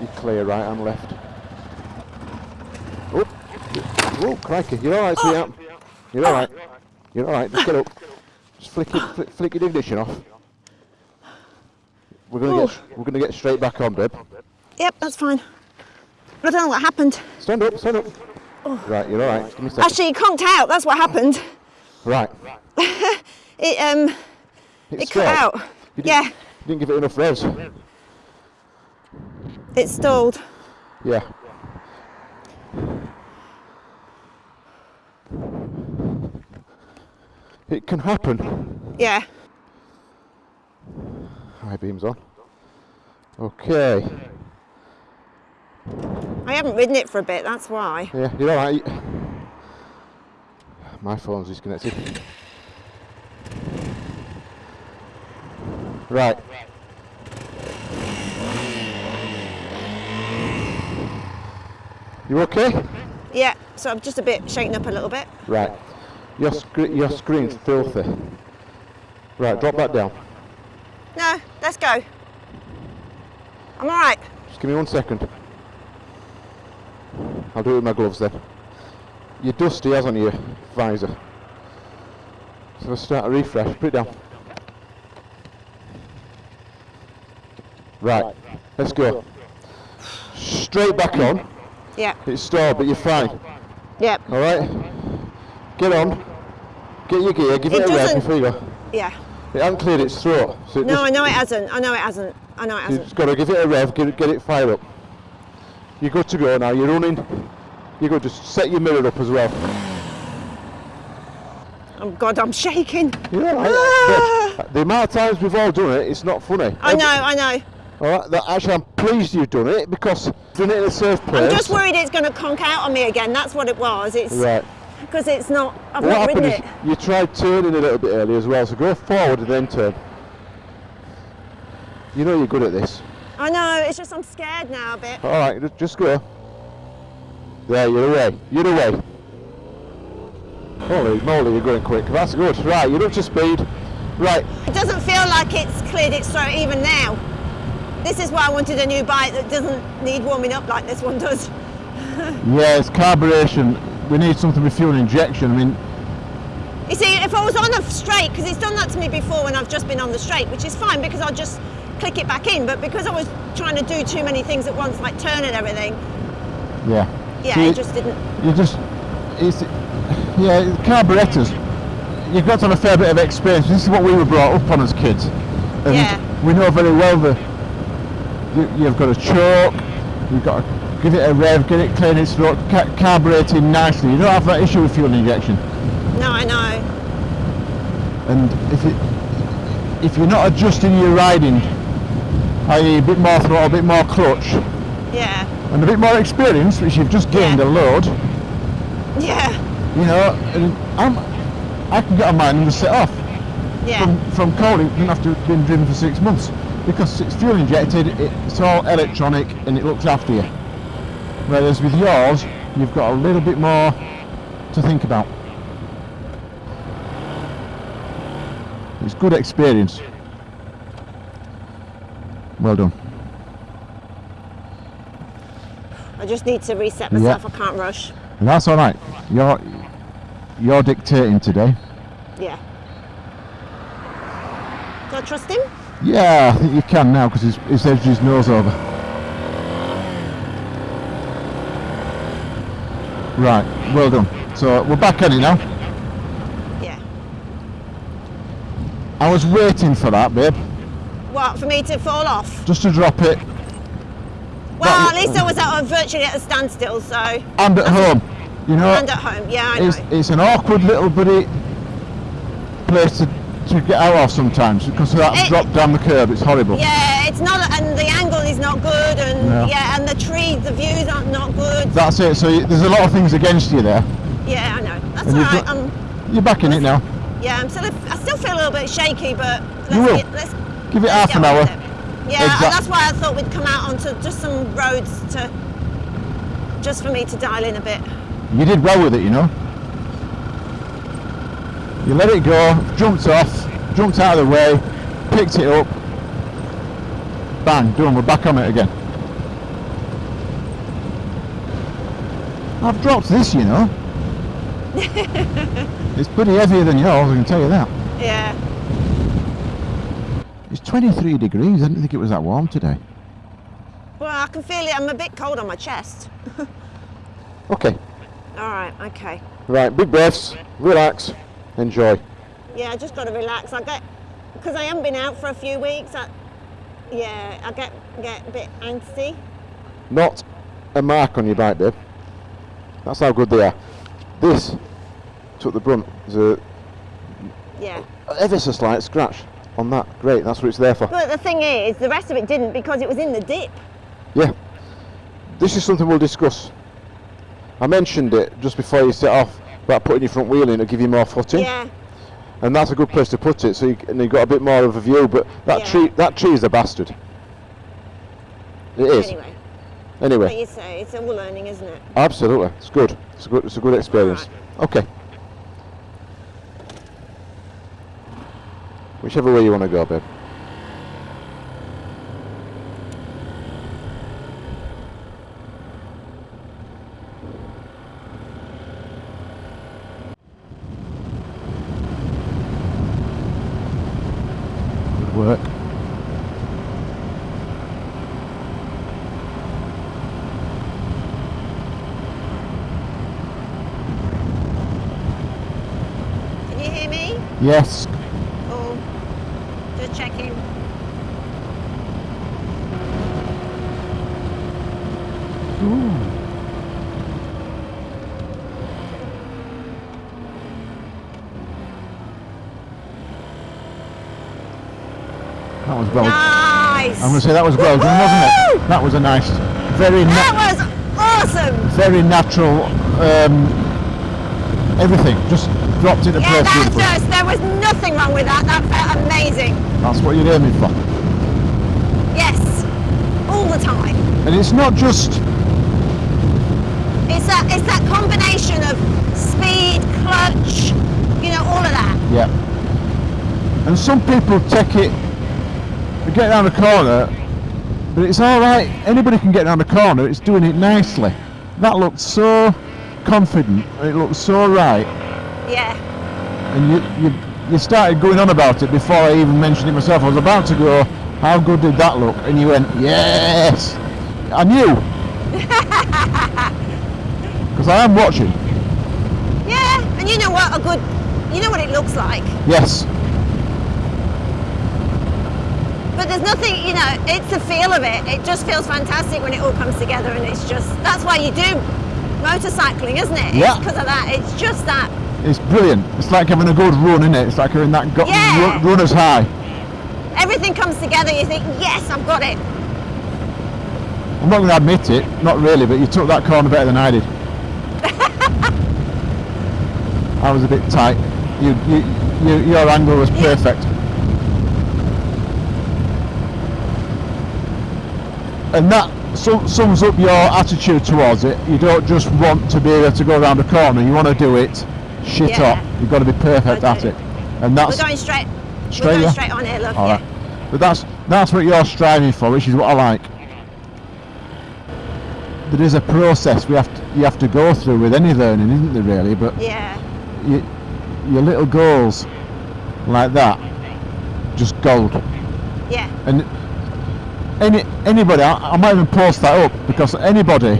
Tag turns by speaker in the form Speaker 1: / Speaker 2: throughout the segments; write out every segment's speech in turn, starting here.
Speaker 1: You're clear right and left. Oh, whoa, crikey. You're alright, sweetheart. You're alright. You're alright, just get up. Just flick, it, flick, flick your ignition off. We're gonna get we're gonna get straight back on, babe.
Speaker 2: Yep, that's fine. But I don't know what happened.
Speaker 1: Stand up, stand up. Right, you're alright. Give me a second.
Speaker 2: Actually, it conked out. That's what happened.
Speaker 1: Right.
Speaker 2: It um,
Speaker 1: It's
Speaker 2: it cut out.
Speaker 1: You
Speaker 2: Yeah,
Speaker 1: You didn't give it enough revs.
Speaker 2: It stalled.
Speaker 1: Yeah. It can happen.
Speaker 2: Yeah.
Speaker 1: High beams on. Okay.
Speaker 2: I haven't ridden it for a bit. That's why.
Speaker 1: Yeah, you're alright. My phone's disconnected. Right. You okay?
Speaker 2: Yeah. So I'm just a bit shaken up a little bit.
Speaker 1: Right. Your, scre- your screen's filthy. Right, drop that down.
Speaker 2: No, let's go. I'm all right.
Speaker 1: Just give me one second. I'll do it with my gloves then. You're dusty, hasn't your visor? So let's start a refresh. Put it down. Right, let's go. Straight back on.
Speaker 2: Yeah.
Speaker 1: It's stalled, but you're fine.
Speaker 2: Yep.
Speaker 1: All right. Get on. Get your gear. Give
Speaker 2: It
Speaker 1: it, a rev before you go.
Speaker 2: Yeah.
Speaker 1: It hasn't cleared its throat, so it
Speaker 2: No, I know it hasn't. I know it hasn't. I know it hasn't.
Speaker 1: just got to give it a rev. Get it, get it fired up. You're good to go now. You're running. You're good. Just set your mirror up as well.
Speaker 2: Oh God, I'm shaking.
Speaker 1: Right.
Speaker 2: Ah.
Speaker 1: The amount of times we've all done it, it's not funny.
Speaker 2: I know. I know.
Speaker 1: All right. That, actually, I'm pleased you've done it because done it in a safe place.
Speaker 2: I'm just worried it's going to conk out on me again. That's what it was. It's
Speaker 1: Right.
Speaker 2: because it's not. I've
Speaker 1: What
Speaker 2: not
Speaker 1: happened is
Speaker 2: it.
Speaker 1: you tried turning a little bit early as well, so go forward and then turn. You know you're good at this.
Speaker 2: I know. It's just I'm scared now a bit.
Speaker 1: All right, just go. There, you're away. You're away. Holy moly, you're going quick. That's good. Right, you're up to speed. Right,
Speaker 2: It doesn't feel like it's cleared its throat even now. This is why I wanted a new bike that doesn't need warming up like this one does.
Speaker 1: yeah, it's carburation. We need something with fuel injection. I mean,
Speaker 2: You see, if I was on a straight, because it's done that to me before when I've just been on the straight, which is fine because I'll just click it back in. But because I was trying to do too many things at once, like turn and everything,
Speaker 1: yeah.
Speaker 2: yeah,
Speaker 1: See,
Speaker 2: it just didn't.
Speaker 1: You just, it's, yeah, carburetors. You've got to have a fair bit of experience. This is what we were brought up on as kids. And
Speaker 2: Yeah.
Speaker 1: we know very well that you, you've got to choke, you've got to give it a rev, get it clean its throat, ca- carbureting nicely. You don't have that issue with fuel injection.
Speaker 2: No, I know.
Speaker 1: And if it, if you're not adjusting your riding, i.e. a bit more throttle, a bit more clutch,
Speaker 2: Yeah,
Speaker 1: and a bit more experience, which you've just gained
Speaker 2: Yeah.
Speaker 1: a load,
Speaker 2: yeah,
Speaker 1: you know, and I'm, I can get on mine and just set off.
Speaker 2: yeah,
Speaker 1: From, from cold, it didn't have to have been driven for six months because it's fuel injected, it's all electronic and it looks after you. Whereas with yours, you've got a little bit more to think about. It's good experience. Well done.
Speaker 2: I just need to reset myself. I can't rush.
Speaker 1: And that's all right. You're you're dictating today.
Speaker 2: Yeah. Do I trust him?
Speaker 1: Yeah, I think you can now because he's, he's edged his nose over. Right, well done. So we're back on it now.
Speaker 2: Yeah.
Speaker 1: I was waiting for that, babe,
Speaker 2: What, for me to fall off?
Speaker 1: just to drop it
Speaker 2: Well, at least I was at, virtually at a standstill, so.
Speaker 1: and at home. You know,
Speaker 2: And at home, yeah, I know.
Speaker 1: it's, it's an awkward little bitty place to, to get out of sometimes because of that
Speaker 2: It-
Speaker 1: drop down the curb. It's horrible.
Speaker 2: Yeah, it's not, and the angle is not good, and
Speaker 1: No.
Speaker 2: yeah, and the trees, the views aren't not good.
Speaker 1: That's it. So you, there's a lot of things against you there.
Speaker 2: Yeah, I know. That's
Speaker 1: And
Speaker 2: all right.
Speaker 1: got-
Speaker 2: Um,
Speaker 1: You're back in it now.
Speaker 2: yeah, I'm still, I still feel a little bit shaky, but let's
Speaker 1: You will.
Speaker 2: Get, let's
Speaker 1: Give it half an hour.
Speaker 2: Yeah,
Speaker 1: Exact-
Speaker 2: and that's why I thought we'd come out onto just some roads to, just for me to dial in a bit.
Speaker 1: You did well with it, you know. You let it go, jumped off, jumped out of the way, picked it up, bang, done, we're back on it again. I've dropped this, you know. it's pretty heavier than yours, I can tell you that.
Speaker 2: Yeah.
Speaker 1: It's 23 degrees. I didn't think it was that warm today.
Speaker 2: Well, I can feel it. I'm a bit cold on my chest.
Speaker 1: Okay.
Speaker 2: All right. Okay.
Speaker 1: Right, big breaths, relax, enjoy.
Speaker 2: Yeah, I just got to relax. I get because I haven't been out for a few weeks. I, yeah, I get get a bit angsty.
Speaker 1: Not a mark on your bike, babe. That's how good they are. This took the brunt. There's a
Speaker 2: Yeah.
Speaker 1: ever so slight scratch on that. Great, that's what it's there for.
Speaker 2: But the thing is, the rest of it didn't because it was in the dip.
Speaker 1: Yeah. This is something we'll discuss. I mentioned it just before you set off about putting your front wheel in to give you more footing,
Speaker 2: Yeah.
Speaker 1: and that's a good place to put it. So you, and you've got a bit more of a view. But that
Speaker 2: Yeah.
Speaker 1: tree, that tree is a bastard. It is.
Speaker 2: Anyway,
Speaker 1: Anyway,
Speaker 2: but you say it's all learning, isn't it?
Speaker 1: absolutely, it's good. It's a good, it's a good experience. Okay. Whichever way you want to go, babe. Good work.
Speaker 2: Can you hear me?
Speaker 1: Yes.
Speaker 2: Oh, just checking.
Speaker 1: That was well.
Speaker 2: Nice.
Speaker 1: I'm going to say that was well wasn't it? That was a nice, very,
Speaker 2: That was awesome.
Speaker 1: very natural. Um, everything just dropped into
Speaker 2: Yeah,
Speaker 1: place
Speaker 2: that
Speaker 1: beautifully.
Speaker 2: just there was nothing wrong with that. That felt amazing.
Speaker 1: That's what you're aiming for.
Speaker 2: Yes, all the time.
Speaker 1: And it's not just
Speaker 2: It's that it's that combination of speed, clutch, you know, all of that.
Speaker 1: yeah. And some people take it, they get around the corner, but it's all right. Anybody can get around the corner. It's doing it nicely. That looked so confident. It looked so right.
Speaker 2: Yeah,
Speaker 1: and you, you you started going on about it before I even mentioned it myself. I was about to go, how good did that look? And you went, yes. I knew. Because I am watching.
Speaker 2: yeah. And you know what? A good, you know what it looks like.
Speaker 1: Yes.
Speaker 2: But there's nothing, you know, it's the feel of it. It just feels fantastic when it all comes together, and it's just that's why you do motorcycling, isn't it?
Speaker 1: Yeah.
Speaker 2: Because of that. It's just that.
Speaker 1: It's brilliant. It's like having a good run, isn't it? It's like having that go-
Speaker 2: Yeah.
Speaker 1: ru- runner's high.
Speaker 2: Everything comes together. You think, yes, I've got it.
Speaker 1: I'm not going to admit it, not really, but you took that corner better than I did. I was a bit tight. You, you, you, your angle was perfect. And that sum, sums up your attitude towards it. You don't just want to be able to go around a corner. You want to do it shit
Speaker 2: Yeah.
Speaker 1: up. You've got to be perfect at it. And that's
Speaker 2: We're going straight.
Speaker 1: Straight,
Speaker 2: going
Speaker 1: yeah?
Speaker 2: straight on here. Look.
Speaker 1: all
Speaker 2: yeah.
Speaker 1: But that's that's what you're striving for, which is what I like. There is a process we have to, you have to go through with any learning, isn't there? Really, but
Speaker 2: Yeah.
Speaker 1: you, your little goals like that, just gold.
Speaker 2: Yeah.
Speaker 1: And any anybody, I, I might even post that up because anybody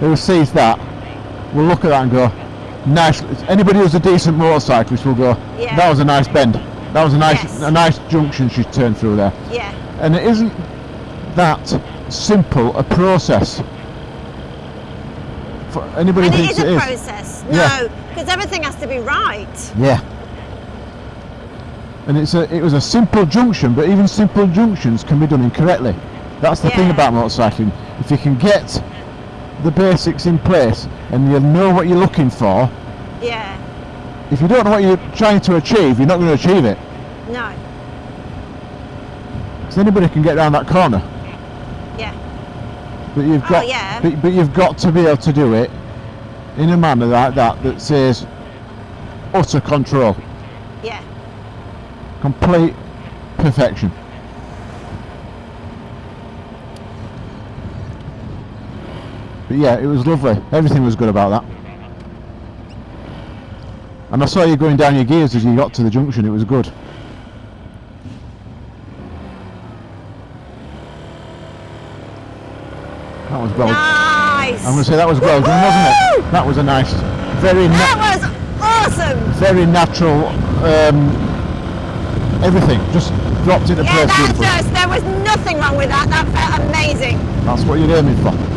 Speaker 1: who sees that will look at that and go, nice. Anybody who's a decent motorcyclist will go,
Speaker 2: Yeah.
Speaker 1: that was a nice bend. That was a nice
Speaker 2: Yes.
Speaker 1: a nice junction she turned through there.
Speaker 2: Yeah.
Speaker 1: And it isn't that simple a process. For anybody
Speaker 2: And it is a
Speaker 1: it
Speaker 2: process. No, because everything has to be right.
Speaker 1: Yeah. And it's a, it was a simple junction, but even simple junctions can be done incorrectly. That's the thing about motorcycling. If you can get the basics in place and you know what you're looking for,
Speaker 2: Yeah.
Speaker 1: if you don't know what you're trying to achieve, you're not going to achieve it.
Speaker 2: No.
Speaker 1: Because anybody can get around that corner,
Speaker 2: Yeah.
Speaker 1: but you've got
Speaker 2: Oh,
Speaker 1: got,
Speaker 2: yeah.
Speaker 1: but, but you've got to be able to do it in a manner like that that says utter control,
Speaker 2: Yeah.
Speaker 1: Complete perfection. But yeah, it was lovely. Everything was good about that. And I saw you going down your gears as you got to the junction. It was good. That was well.
Speaker 2: Nice.
Speaker 1: I'm going to say that was well done, wasn't it? That was a nice, very,
Speaker 2: That was awesome.
Speaker 1: very natural. Um, everything just dropped into
Speaker 2: Yeah,
Speaker 1: place
Speaker 2: that
Speaker 1: beautifully.
Speaker 2: just, there was nothing wrong with that. That felt amazing.
Speaker 1: That's what you're aiming for.